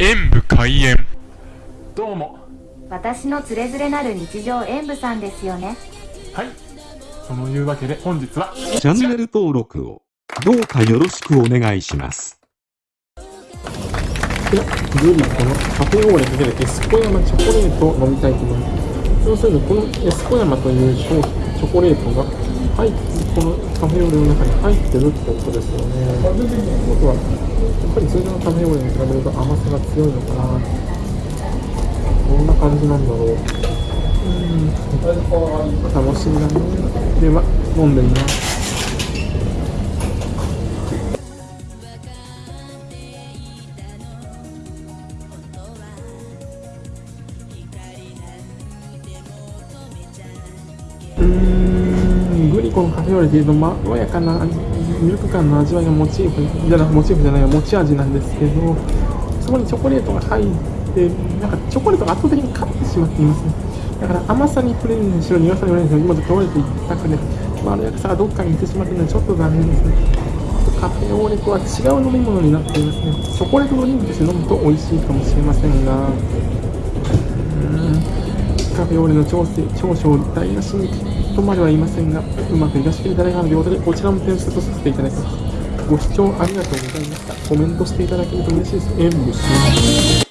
演武開演どうも私のつれづれなる日常演舞さんですよねはいそのいうわけで本日はチャンネル登録をどうかよろしくお願いします。で、グリこのカフェオーレかけるエスコヤマチョコレートを飲みたいと思います。要するにこのエスコヤマという商チョコレートが入っこのカフェオレの中に入ってるってことですよね。ということは、やっぱり通常のカフェオレに比べると甘さが強いのかな。どんな感じなんだろう。うん、楽しみだね。では、飲んでみます。うんコのカフェオレというとまろやかなミルク感の味わいがモチーフじゃなモチーフじゃない持ち味なんですけどそこにチョコレートが入ってなんかチョコレートが圧倒的に勝ってしまっていますねだから甘さに触れるにしろ苦さに触れるにしろ今と倒れていったくでまろやかさがどっかに行ってしまっているのでちょっと残念ですね。カフェオレとは違う飲み物になっていますね。チョコレートドリンクとして飲むと美味しいかもしれませんがうん。カフェオレの長所長所を台無しにとまでは言いませんが、うまくいかしきれたらいかなということで、こちらも点数とさせていただきます。ご視聴ありがとうございました。コメントしていただけると嬉しいです。演武します。